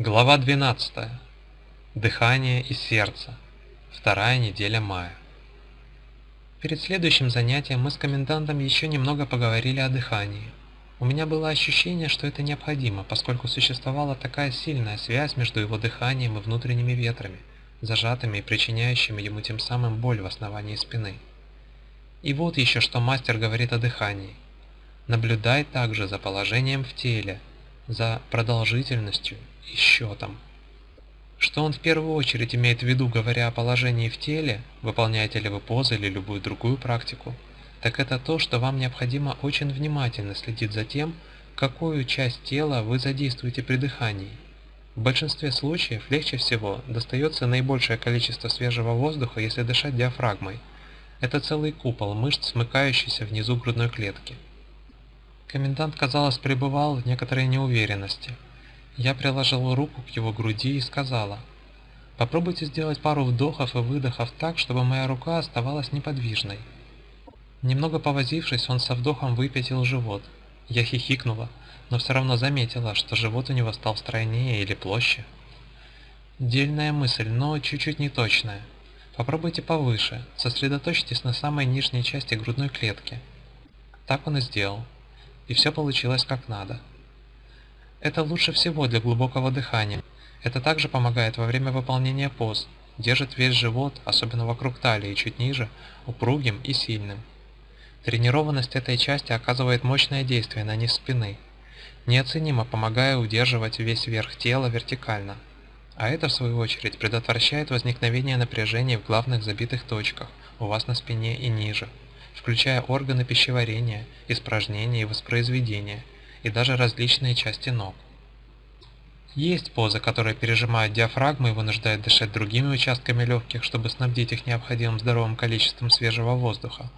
Глава 12. Дыхание и сердце. Вторая неделя мая. Перед следующим занятием мы с комендантом еще немного поговорили о дыхании. У меня было ощущение, что это необходимо, поскольку существовала такая сильная связь между его дыханием и внутренними ветрами, зажатыми и причиняющими ему тем самым боль в основании спины. И вот еще что мастер говорит о дыхании. Наблюдай также за положением в теле, за продолжительностью и счетом. Что он в первую очередь имеет в виду, говоря о положении в теле, выполняете ли вы позы или любую другую практику, так это то, что вам необходимо очень внимательно следить за тем, какую часть тела вы задействуете при дыхании. В большинстве случаев легче всего достается наибольшее количество свежего воздуха, если дышать диафрагмой. Это целый купол мышц, смыкающийся внизу грудной клетки. Комендант, казалось, пребывал в некоторой неуверенности – я приложила руку к его груди и сказала, «Попробуйте сделать пару вдохов и выдохов так, чтобы моя рука оставалась неподвижной». Немного повозившись, он со вдохом выпятил живот. Я хихикнула, но все равно заметила, что живот у него стал стройнее или площе. Дельная мысль, но чуть-чуть неточная. Попробуйте повыше, сосредоточьтесь на самой нижней части грудной клетки. Так он и сделал. И все получилось как надо. Это лучше всего для глубокого дыхания. Это также помогает во время выполнения поз, держит весь живот, особенно вокруг талии и чуть ниже, упругим и сильным. Тренированность этой части оказывает мощное действие на низ спины, неоценимо помогая удерживать весь верх тела вертикально. А это, в свою очередь, предотвращает возникновение напряжения в главных забитых точках у вас на спине и ниже, включая органы пищеварения, испражнения и воспроизведения – и даже различные части ног. Есть позы, которые пережимают диафрагму и вынуждают дышать другими участками легких, чтобы снабдить их необходимым здоровым количеством свежего воздуха.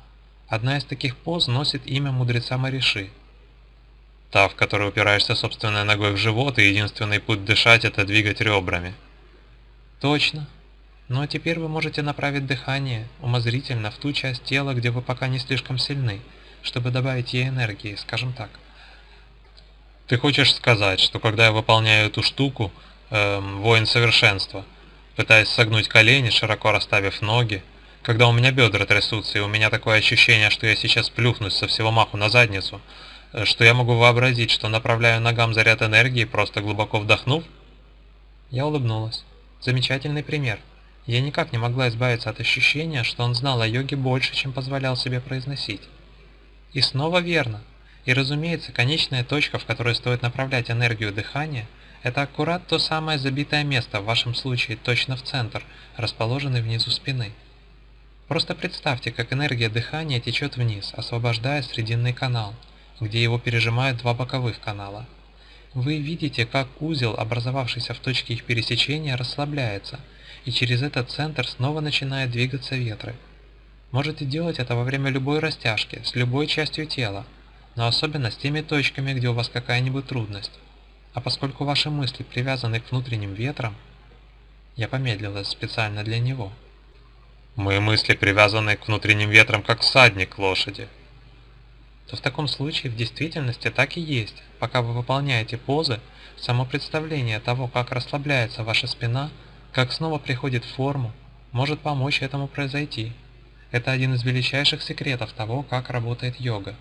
Одна из таких поз носит имя мудреца Мариши. Та, в которой упираешься собственной ногой в живот, и единственный путь дышать – это двигать ребрами. Точно. Но теперь вы можете направить дыхание умозрительно в ту часть тела, где вы пока не слишком сильны, чтобы добавить ей энергии, скажем так. Ты хочешь сказать, что когда я выполняю эту штуку, эм, воин совершенства, пытаясь согнуть колени, широко расставив ноги, когда у меня бедра трясутся и у меня такое ощущение, что я сейчас плюхнусь со всего маху на задницу, э, что я могу вообразить, что направляю ногам заряд энергии, просто глубоко вдохнув? Я улыбнулась. Замечательный пример. Я никак не могла избавиться от ощущения, что он знал о йоге больше, чем позволял себе произносить. И снова верно. И разумеется, конечная точка, в которой стоит направлять энергию дыхания, это аккурат то самое забитое место, в вашем случае точно в центр, расположенный внизу спины. Просто представьте, как энергия дыхания течет вниз, освобождая срединный канал, где его пережимают два боковых канала. Вы видите, как узел, образовавшийся в точке их пересечения, расслабляется, и через этот центр снова начинают двигаться ветры. Можете делать это во время любой растяжки, с любой частью тела, но особенно с теми точками, где у вас какая-нибудь трудность. А поскольку ваши мысли привязаны к внутренним ветрам, я помедлила специально для него. Мои мысли привязаны к внутренним ветрам, как всадник лошади. То в таком случае в действительности так и есть. Пока вы выполняете позы, само представление того, как расслабляется ваша спина, как снова приходит в форму, может помочь этому произойти. Это один из величайших секретов того, как работает йога.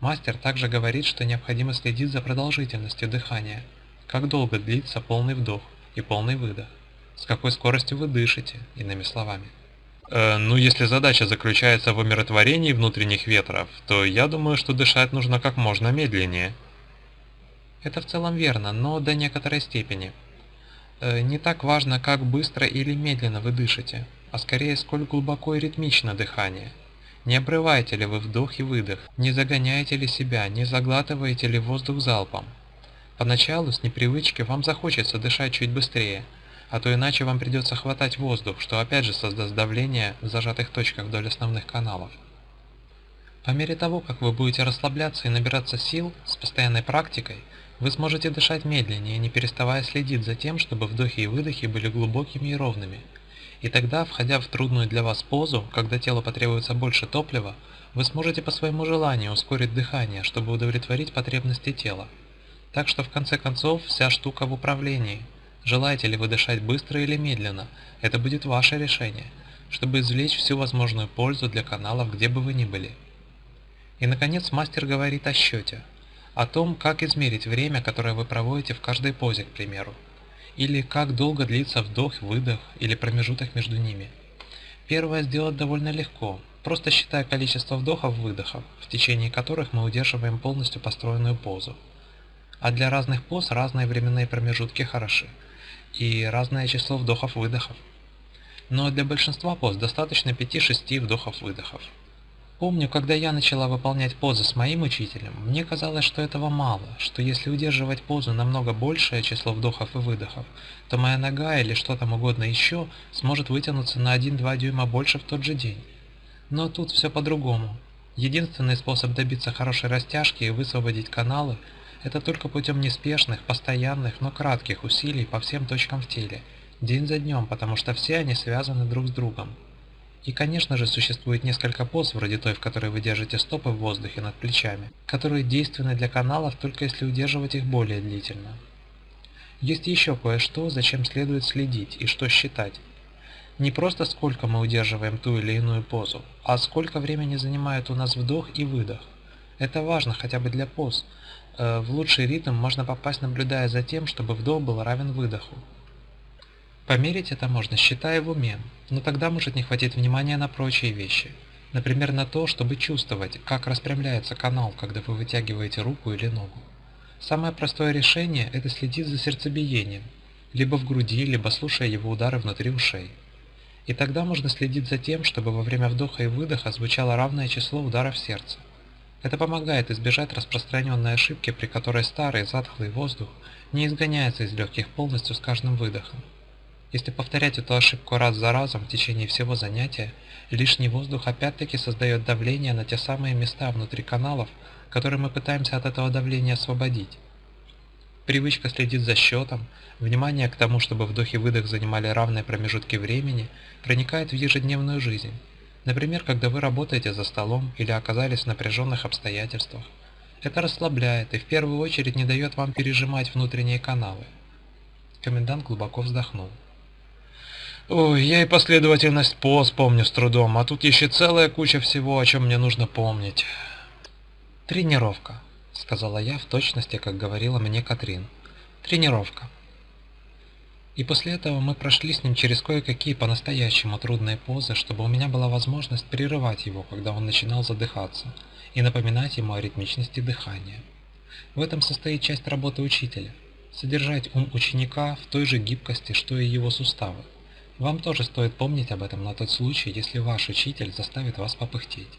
Мастер также говорит, что необходимо следить за продолжительностью дыхания, как долго длится полный вдох и полный выдох, с какой скоростью вы дышите, иными словами. Э, ну, если задача заключается в умиротворении внутренних ветров, то я думаю, что дышать нужно как можно медленнее. Это в целом верно, но до некоторой степени. Э, не так важно, как быстро или медленно вы дышите, а скорее, сколь глубоко и ритмично дыхание – не обрываете ли вы вдох и выдох, не загоняете ли себя, не заглатываете ли воздух залпом. Поначалу с непривычки вам захочется дышать чуть быстрее, а то иначе вам придется хватать воздух, что опять же создаст давление в зажатых точках вдоль основных каналов. По мере того, как вы будете расслабляться и набираться сил с постоянной практикой, вы сможете дышать медленнее, не переставая следить за тем, чтобы вдохи и выдохи были глубокими и ровными – и тогда, входя в трудную для вас позу, когда телу потребуется больше топлива, вы сможете по своему желанию ускорить дыхание, чтобы удовлетворить потребности тела. Так что в конце концов вся штука в управлении. Желаете ли вы дышать быстро или медленно, это будет ваше решение, чтобы извлечь всю возможную пользу для каналов, где бы вы ни были. И наконец мастер говорит о счете, о том, как измерить время, которое вы проводите в каждой позе, к примеру, или как долго длится вдох-выдох или промежуток между ними. Первое сделать довольно легко, просто считая количество вдохов-выдохов, в течение которых мы удерживаем полностью построенную позу. А для разных поз разные временные промежутки хороши, и разное число вдохов-выдохов. Но для большинства поз достаточно 5-6 вдохов-выдохов. Помню, когда я начала выполнять позы с моим учителем, мне казалось, что этого мало, что если удерживать позу намного большее число вдохов и выдохов, то моя нога или что там угодно еще сможет вытянуться на 1-2 дюйма больше в тот же день. Но тут все по-другому. Единственный способ добиться хорошей растяжки и высвободить каналы – это только путем неспешных, постоянных, но кратких усилий по всем точкам в теле, день за днем, потому что все они связаны друг с другом. И, конечно же, существует несколько поз, вроде той, в которой вы держите стопы в воздухе над плечами, которые действенны для каналов только если удерживать их более длительно. Есть еще кое-что, зачем следует следить и что считать. Не просто сколько мы удерживаем ту или иную позу, а сколько времени занимает у нас вдох и выдох. Это важно хотя бы для поз. Э, в лучший ритм можно попасть, наблюдая за тем, чтобы вдох был равен выдоху. Померить это можно, считая в уме, но тогда может не хватить внимания на прочие вещи. Например, на то, чтобы чувствовать, как распрямляется канал, когда вы вытягиваете руку или ногу. Самое простое решение – это следить за сердцебиением, либо в груди, либо слушая его удары внутри ушей. И тогда можно следить за тем, чтобы во время вдоха и выдоха звучало равное число ударов сердца. Это помогает избежать распространенной ошибки, при которой старый затхлый воздух не изгоняется из легких полностью с каждым выдохом. Если повторять эту ошибку раз за разом в течение всего занятия, лишний воздух опять-таки создает давление на те самые места внутри каналов, которые мы пытаемся от этого давления освободить. Привычка следить за счетом, внимание к тому, чтобы вдох и выдох занимали равные промежутки времени, проникает в ежедневную жизнь. Например, когда вы работаете за столом или оказались в напряженных обстоятельствах. Это расслабляет и в первую очередь не дает вам пережимать внутренние каналы. Комендант глубоко вздохнул. Ой, я и последовательность поз помню с трудом, а тут еще целая куча всего, о чем мне нужно помнить. Тренировка, сказала я в точности, как говорила мне Катрин. Тренировка. И после этого мы прошли с ним через кое-какие по-настоящему трудные позы, чтобы у меня была возможность прерывать его, когда он начинал задыхаться, и напоминать ему о ритмичности дыхания. В этом состоит часть работы учителя – содержать ум ученика в той же гибкости, что и его суставы. Вам тоже стоит помнить об этом на тот случай, если ваш учитель заставит вас попыхтеть.